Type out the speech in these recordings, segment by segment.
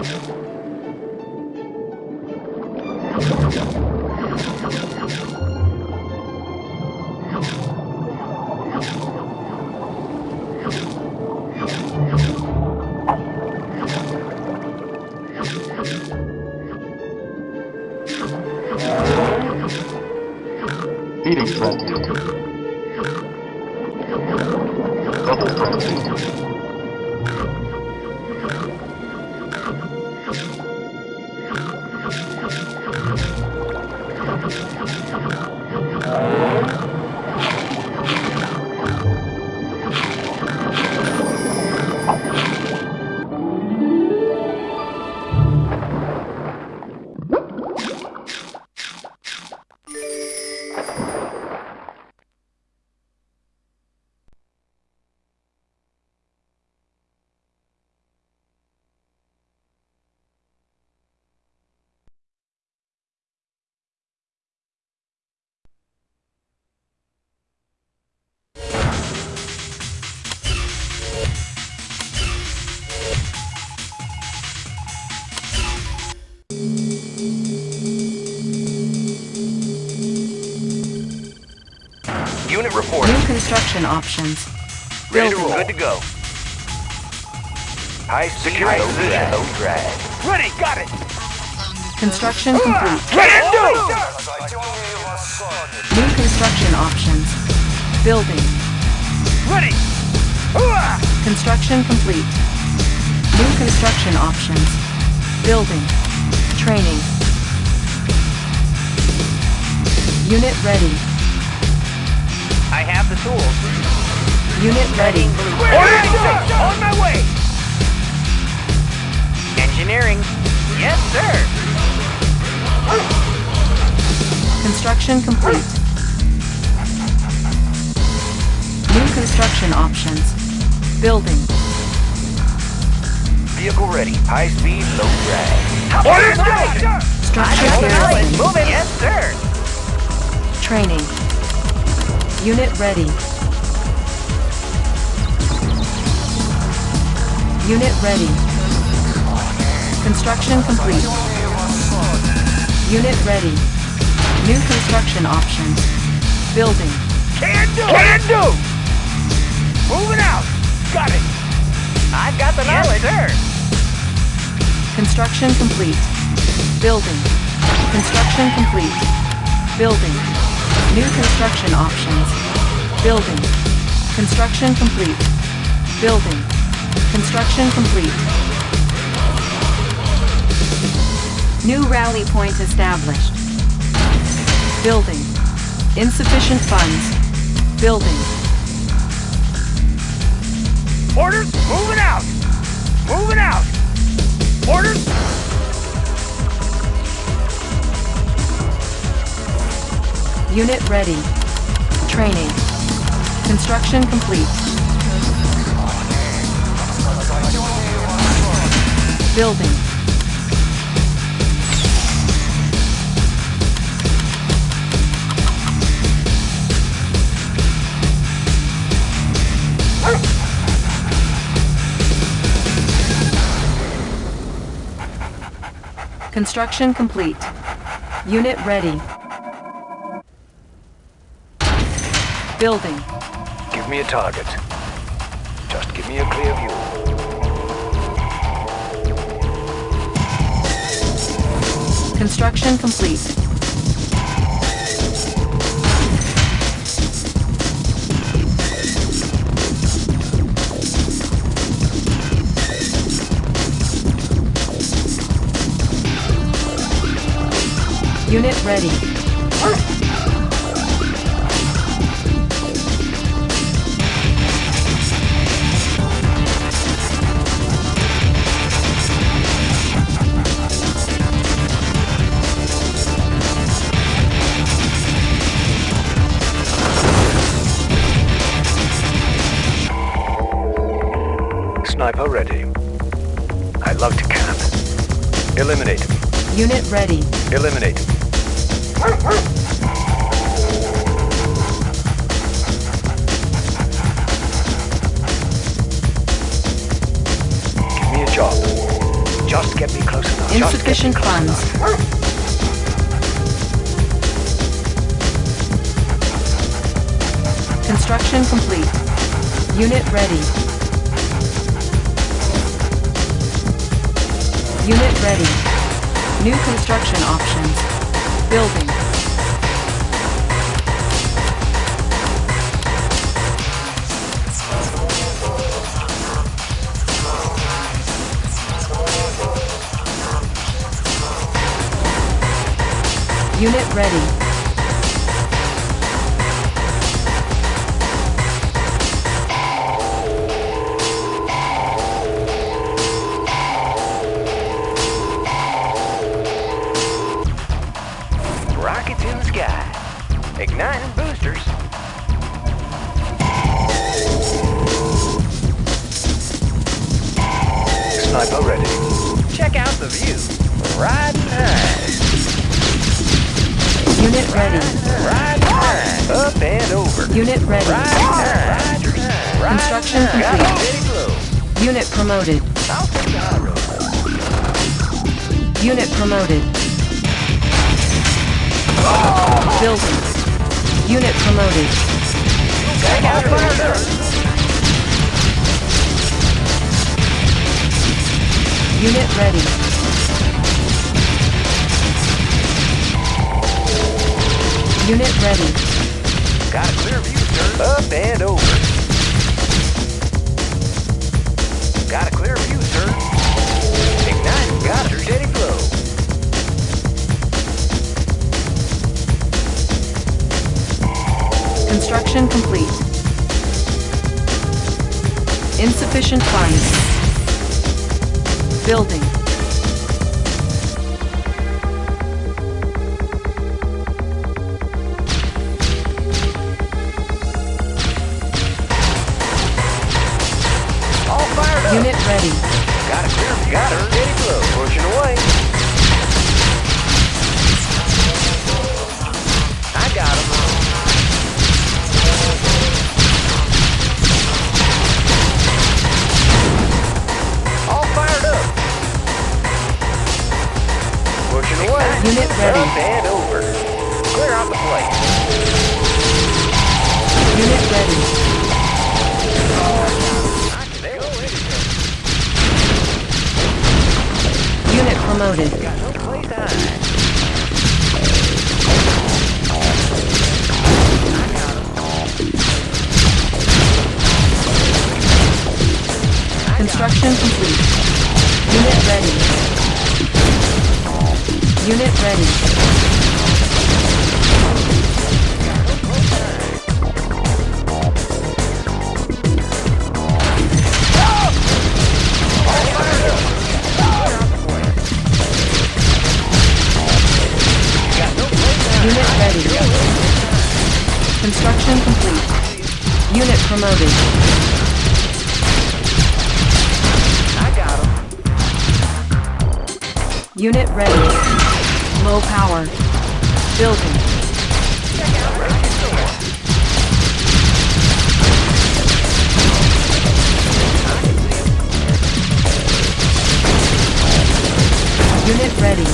Double Construction options. Ready to Building. roll. Good to go. High speed, high position, low drag. Ready, got it. Construction ah! complete. Can do. New construction options. Building. Ready. Ah! Construction complete. New construction options. Building. Training. Unit ready. I have the tools. Unit ready. Orders, sir. On my way. Engineering. Yes, sir. Construction complete. New construction options. Building. Vehicle ready. High speed, low drag. Orders, sir. Structure garrison. Moving. Yes, sir. Training. Unit ready. Unit ready. Construction complete. Unit ready. New construction options. Building. Can do. Can do. Moving out. Got it. I've got the knowledge. Yes, sir. Construction complete. Building. Construction complete. Building. New construction options. Building. Construction complete. Building. Construction complete. New rally point established. Building. Insufficient funds. Building. Orders. Moving out. Moving out. Unit ready. Training. Construction complete. Building. Construction complete. Unit ready. Building. Give me a target. Just give me a clear view. Construction complete. Unit ready. sniper ready. I love to camp. Eliminate. Unit ready. Eliminate. Give me a job. Just get me close enough. Insufficient funds. Construction complete. Unit ready. Unit ready. New construction options. Building. Unit ready. Up and over. Unit ready. High. Riding high. Construction Got complete. Unit promoted. Unit promoted. Building. Unit promoted. Check out up. Unit ready. Unit ready. Got a clear view, sir. Up and over. Got a clear view, sir. Ignite. Got a steady flow. Construction complete. Insufficient funds. Building. Ready. Got view. Got a steady flow. Pushing away. Promoted. Construction complete. Unit ready. Unit ready. Promoted. I got him. Unit ready. Low power. Building. Unit ready.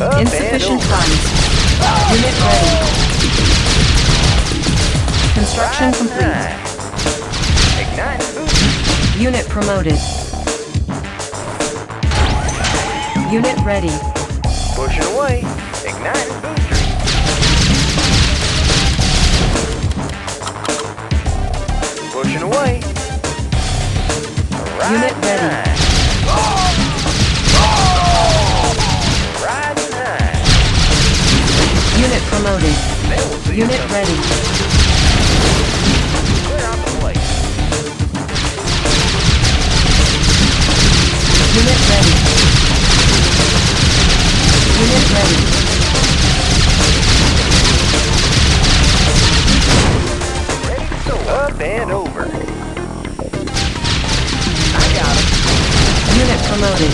Up Insufficient funds. Unit ready. Construction complete. Ignite. Unit promoted. Unit ready. Pushing away. Ignite booster. Pushing away. Unit Riding ready. Ready. Clear out the place. Unit ready. Unit ready. Ready to go. Up and over. I got him. Unit promoted.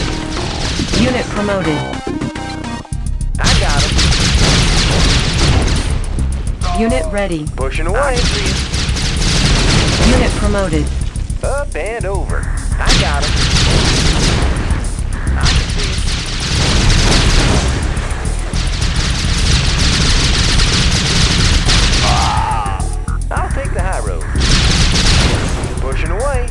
Unit promoted. Unit ready. Pushing away. Unit promoted. Up and over. I got him. I can see him. Ah! I'll take the high road. Pushing away.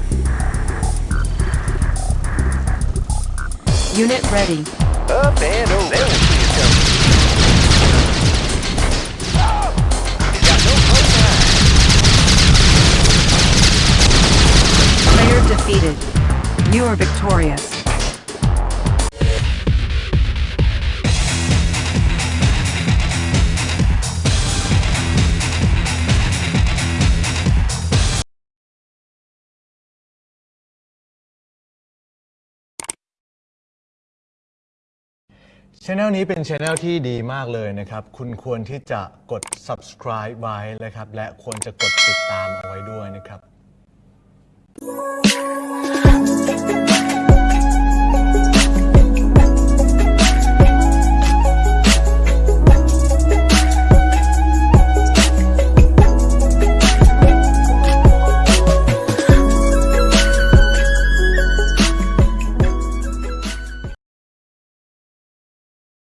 Unit ready. Up and over. Defeated. You are victorious. ช anel นี้เป็นช anel ที่ดีมากเลยนะครับ คุณควรที่จะกด subscribe ไว้นะครับ และควรจะกดติดตามเอาไว้ด้วยนะครับ Oh.